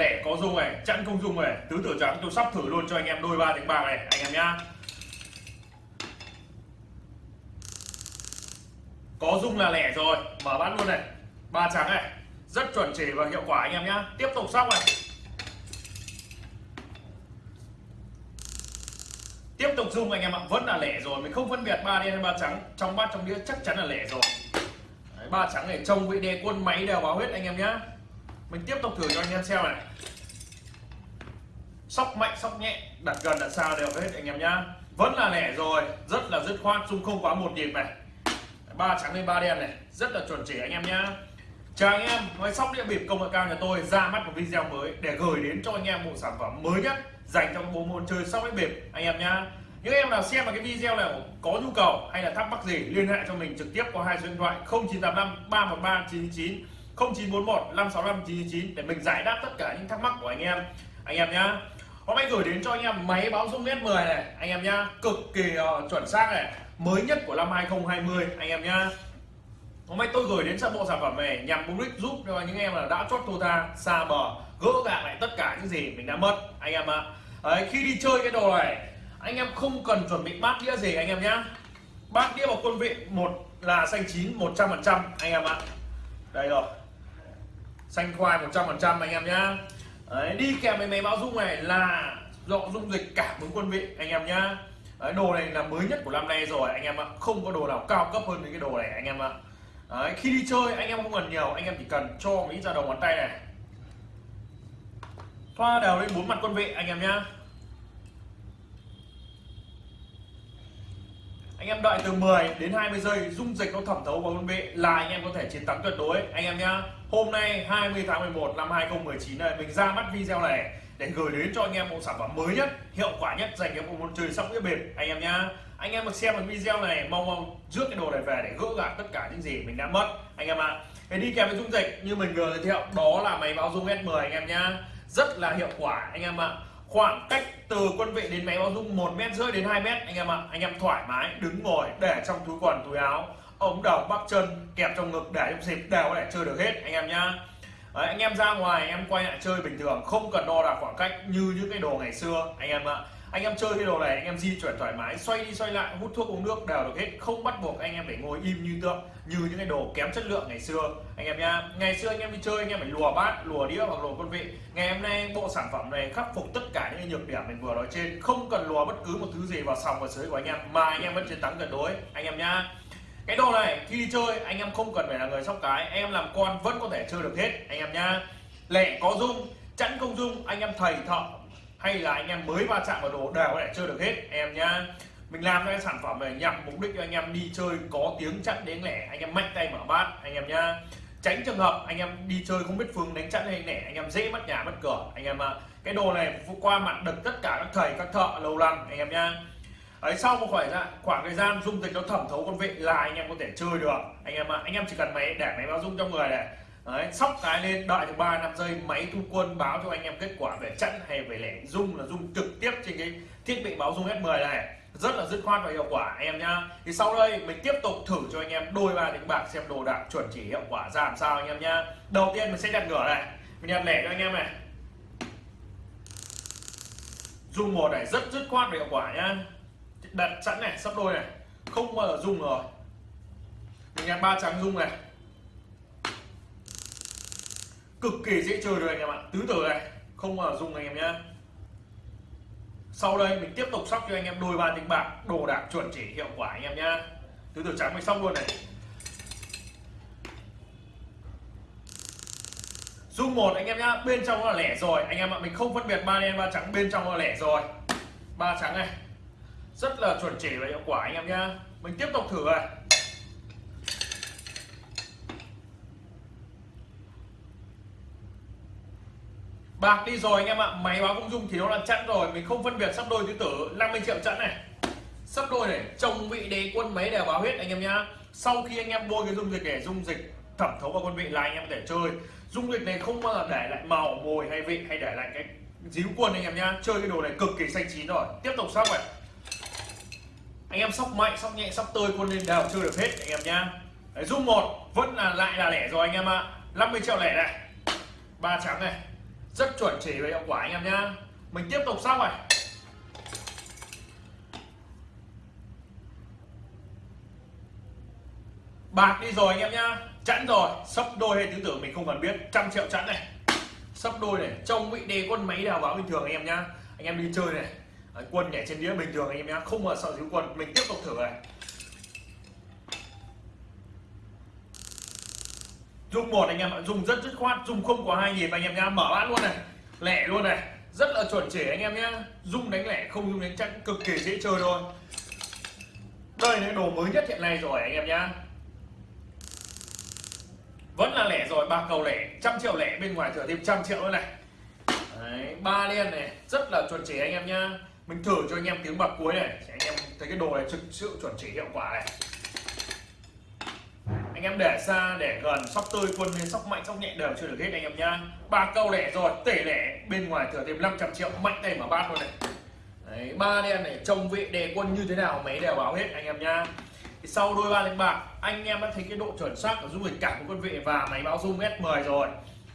lẻ có dung này, chẵn không dung này. Tứ tử trắng, tôi sắp thử luôn cho anh em đôi ba tiếng bạc này, anh em nhá. Có dung là lẻ rồi, mở bát luôn này. Ba trắng này, rất chuẩn chỉ và hiệu quả anh em nhá. Tiếp tục sóc này. Tiếp tục dung anh em ạ, vẫn là lẻ rồi, mình không phân biệt ba đen hay ba trắng. Trong bát, trong đĩa chắc chắn là lẻ rồi. Ba trắng này trông vị đề quân máy đều báo hết anh em nhá mình tiếp tục thử cho anh em xem này. Sóc mạnh, sóc nhẹ, đặt gần, đặt xa đều hết, anh em nhá. Vẫn là lẻ rồi, rất là dứt khoát dung không quá một nhịp này. Ba trắng lên, ba đen này, rất là chuẩn chỉ anh em nhá. Chào anh em máy sóc đĩa bịp công nghệ cao nhà tôi, ra mắt một video mới để gửi đến cho anh em một sản phẩm mới nhất dành cho bộ môn chơi sóc đĩa bịp, anh em nhá. Những em nào xem vào cái video này có nhu cầu hay là thắc mắc gì, liên hệ cho mình trực tiếp qua hai số điện thoại 0985 313 999 0941 565 999 để mình giải đáp tất cả những thắc mắc của anh em. Anh em nhá hôm nay gửi đến cho anh em máy báo dung nét 10 này. Anh em nhá cực kỳ uh, chuẩn xác này mới nhất của năm 2020 anh em nhá. Hôm nay tôi gửi đến sản bộ sản phẩm này nhằm mục đích giúp cho những em là đã chót thua tha xa bờ gỡ gạc lại tất cả những gì mình đã mất anh em ạ. À. khi đi chơi cái đồ này anh em không cần chuẩn bị bát đĩa gì anh em nhá. Bát đĩa vào quân vị một là xanh chín 100 phần trăm anh em ạ. Đây rồi xanh khoai 100 phần trăm anh em nhá. Đấy, đi kèm với máy báo dung này là dọ dung dịch cảm ứng quân vị anh em nhá. Đấy, đồ này là mới nhất của năm nay rồi anh em ạ. Không có đồ nào cao cấp hơn những cái đồ này anh em ạ. Đấy, khi đi chơi anh em không cần nhiều anh em chỉ cần cho mỹ ra đầu ngón tay này. Thoa đều lên bốn mặt quân vị anh em nhá. Em đợi từ 10 đến 20 giây, dung dịch nó thẩm thấu vào quân vị là anh em có thể chiến thắng tuyệt đối anh em nhá, hôm nay 20 tháng 11 năm 2019 này, mình ra mắt video này để gửi đến cho anh em một sản phẩm mới nhất, hiệu quả nhất dành cho bộ môn chơi sóc đĩa bịp anh em nhá, anh em mà xem được video này, mong mong rước cái đồ này về để gỡ gạc tất cả những gì mình đã mất anh em ạ à. đi kèm với dung dịch như mình vừa giới thiệu, đó là máy báo dung S10 anh em nhá, rất là hiệu quả anh em ạ à khoảng cách từ quân vị đến máy báo dung một mét rưỡi đến 2 mét anh em ạ à. anh em thoải mái đứng ngồi để trong túi quần túi áo ống đầu bắp chân kẹp trong ngực để trong dịp đều có thể chơi được hết anh em nhá Đấy, anh em ra ngoài em quay lại chơi bình thường không cần đo đạc khoảng cách như những cái đồ ngày xưa anh em ạ anh em chơi cái đồ này, anh em di chuyển thoải mái, xoay đi xoay lại, hút thuốc uống nước đều được hết, không bắt buộc anh em phải ngồi im như tượng, như những cái đồ kém chất lượng ngày xưa. Anh em nha ngày xưa anh em đi chơi, anh em phải lùa bát, lùa đĩa hoặc lùa quân vị. Ngày hôm nay bộ sản phẩm này khắc phục tất cả những nhược điểm mình vừa nói trên, không cần lùa bất cứ một thứ gì vào sòng và sới của anh em, mà anh em vẫn chiến thắng tuyệt đối. Anh em nha cái đồ này, khi đi chơi, anh em không cần phải là người sóc cái, anh em làm con vẫn có thể chơi được hết. Anh em nha lẻ có dung, chẵn không dung, anh em thầy thợ hay là anh em mới va chạm vào đồ đều có thể chơi được hết anh em nhá mình làm cái sản phẩm này nhằm mục đích cho anh em đi chơi có tiếng chặn đến lẻ anh em mạnh tay mở bát anh em nhá tránh trường hợp anh em đi chơi không biết phương đánh chặn hay lẻ anh em dễ mất nhà mất cửa anh em ạ cái đồ này qua mặt được tất cả các thầy các thợ lâu năm anh em nhá ấy sau một khoảng ra khoảng thời gian dung dịch nó thẩm thấu con vị là anh em có thể chơi được anh em ạ anh em chỉ cần máy để máy báo dung trong người này Đấy, sóc cái lên đợi được 3 năm giây máy thu quân báo cho anh em kết quả về chặn hay về lẻ. Dung là dung trực tiếp trên cái thiết bị báo dung S10 này. Rất là dứt khoát và hiệu quả anh em nhá. Thì sau đây mình tiếp tục thử cho anh em đôi ba đánh bạc xem đồ đạc chuẩn chỉ hiệu quả ra làm sao anh em nhá. Đầu tiên mình sẽ đặt ngửa này. Mình đặt lẻ cho anh em này. Dung một này rất dứt khoát và hiệu quả nhá. Đặt sẵn này sắp đôi này. Không bao giờ dung rồi. Mình đặt ba trắng dung này cực kỳ dễ chơi được anh em ạ. Tứ tử này, không mà dùng anh em nhé sau đây mình tiếp tục sóc cho anh em đôi ba tính bạc, đồ đạc chuẩn chỉ hiệu quả anh em nhá. Tứ tử trắng mình xong luôn này. Dung một anh em nhá, bên trong là lẻ rồi. Anh em ạ, mình không phân biệt ba đen, ba trắng, bên trong là lẻ rồi. Ba trắng này. Rất là chuẩn chỉ và hiệu quả anh em nhá. Mình tiếp tục thử này. Bạc, đi rồi anh em ạ. Máy báo không dung thì nó là chẵn rồi. Mình không phân biệt sắp đôi tứ tử 50 triệu chẵn này. Sắp đôi này. Chồng vị đế quân máy đều báo hết anh em nhá. Sau khi anh em bôi cái dung dịch để dung dịch thẩm thấu vào quân vị là anh em có thể chơi. Dung dịch này không bao giờ để lại màu, mồi hay vị, hay để lại cái díu quân anh em nhá. Chơi cái đồ này cực kỳ xanh chín rồi. Tiếp tục sóc này. Anh em sóc mạnh, sóc nhẹ, sóc tơi, quân lên đều chơi được hết anh em nhá. Dung một. Vẫn là lại là lẻ rồi anh em ạ. 50 triệu lẻ này. Ba trắng này rất chuẩn chỉ và hiệu quả anh em nhá. Mình tiếp tục sau này. Bạc đi rồi anh em nhá. Chẵn rồi. Sấp đôi hay tứ tử mình không cần biết. Trăm triệu chẵn này. Sấp đôi này. Trông vị đề quân máy đào báo bình thường anh em nhá. Anh em đi chơi này. Quân nhảy trên đĩa bình thường anh em nhá. Không mà sợ thiếu quân. Mình tiếp tục thử này. Dung một anh em ạ dùng rất dứt khoát dung không có hai nhịp anh em nhá mở bát luôn này lẻ luôn này rất là chuẩn chỉ anh em nhá. Dung đánh lẻ không dung đánh chắc cực kỳ dễ chơi thôi. Đây là đồ mới nhất hiện nay rồi anh em nhá. Vẫn là lẻ rồi ba cầu lẻ trăm triệu lẻ bên ngoài thừa thêm trăm triệu nữa này. Đấy, ba liên này rất là chuẩn chỉ anh em nhá. Mình thử cho anh em tiếng bạc cuối này anh em thấy cái đồ này thực sự chuẩn chỉ hiệu quả này anh em để xa để gần sóc tươi quân lên sóc mạnh sóc nhẹ đều chưa được hết anh em nhá. Ba câu lẻ rồi tể lẻ. Bên ngoài thừa thêm 500 triệu mạnh tay mà bát luôn này. Đấy, ba đen này trông vị đề quân như thế nào mấy đều báo hết anh em nhá. Thì sau đôi ba đánh bạc anh em đã thấy cái độ chuẩn xác của dung hình cảm của quân vị và máy báo dung S10 rồi.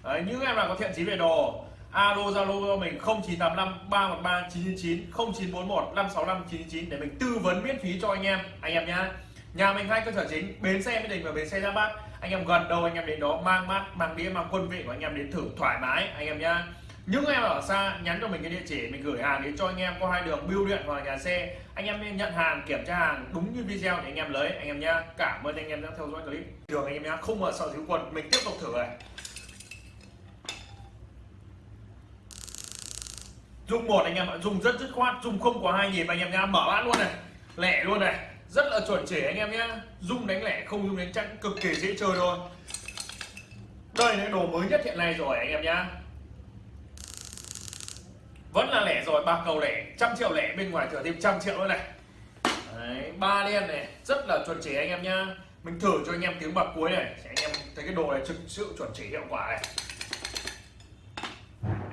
Đấy, những em nào có thiện chí về đồ alo zalo cho mình 0985 313 999 0941 565 999 để mình tư vấn miễn phí cho anh em anh em nhá nhà mình hai cơ sở chính bến xe mỹ đình và bến xe ra bát anh em gần đâu anh em đến đó mang mát mang đĩa mang quân vị của anh em đến thử thoải mái anh em nhá những em ở xa nhắn cho mình cái địa chỉ mình gửi hàng đến cho anh em qua hai đường bưu điện hoặc nhà xe anh em nên nhận hàng kiểm tra hàng đúng như video để anh em lấy anh em nhá cảm ơn anh em đã theo dõi clip đường anh em nhá không mở sợ thiếu quần mình tiếp tục thử này dung một anh em ạ dùng rất dứt khoát dùng không có hai nhịp anh em nhá mở bát luôn này lẻ luôn này rất là chuẩn chỉ anh em nhé dung đánh lẻ không dung đánh chẵn cực kỳ dễ chơi thôi. Đây là đồ mới nhất hiện nay rồi anh em nhá. Vẫn là lẻ rồi ba cầu lẻ trăm triệu lẻ bên ngoài thừa thêm trăm triệu nữa này. Đấy, ba đen này rất là chuẩn chỉ anh em nhá. Mình thử cho anh em tiếng bạc cuối này anh em thấy cái đồ này thực sự chuẩn chỉ hiệu quả này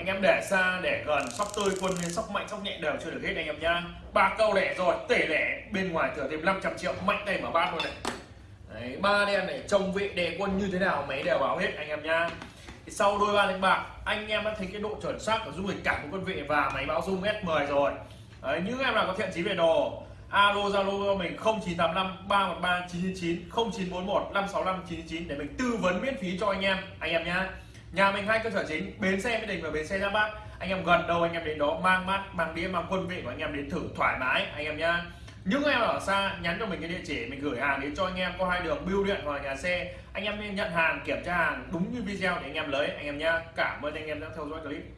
anh em để xa để gần sóc tươi quân lên sóc mạnh sóc nhẹ đều chưa được hết anh em nhá. Ba câu lẻ rồi tể lẻ bên ngoài thừa thêm 500 triệu mạnh tay mở bát luôn này. Đấy, ba đen này trông vị đề quân như thế nào máy đều báo hết anh em nhá. Thì sau đôi ba đánh bạc anh em đã thấy cái độ chuẩn xác của dung lịch cảm của quân vị và máy báo dung S10 rồi. Đấy, những em nào có thiện chí về đồ alo zalo cho mình 0985 313 999 0941 565 999 để mình tư vấn miễn phí cho anh em anh em nhá nhà mình hai cơ sở chính, bến xe mỹ đình và bến xe giáp bát. Anh em gần đâu anh em đến đó mang mát, mang đĩa, mang quân vị của anh em đến thử thoải mái, anh em nhá. Những em ở xa, nhắn cho mình cái địa chỉ, mình gửi hàng đến cho anh em qua hai đường bưu điện hoặc nhà xe, anh em nên nhận hàng, kiểm tra hàng đúng như video để anh em lấy, anh em nhá. Cảm ơn anh em đã theo dõi clip.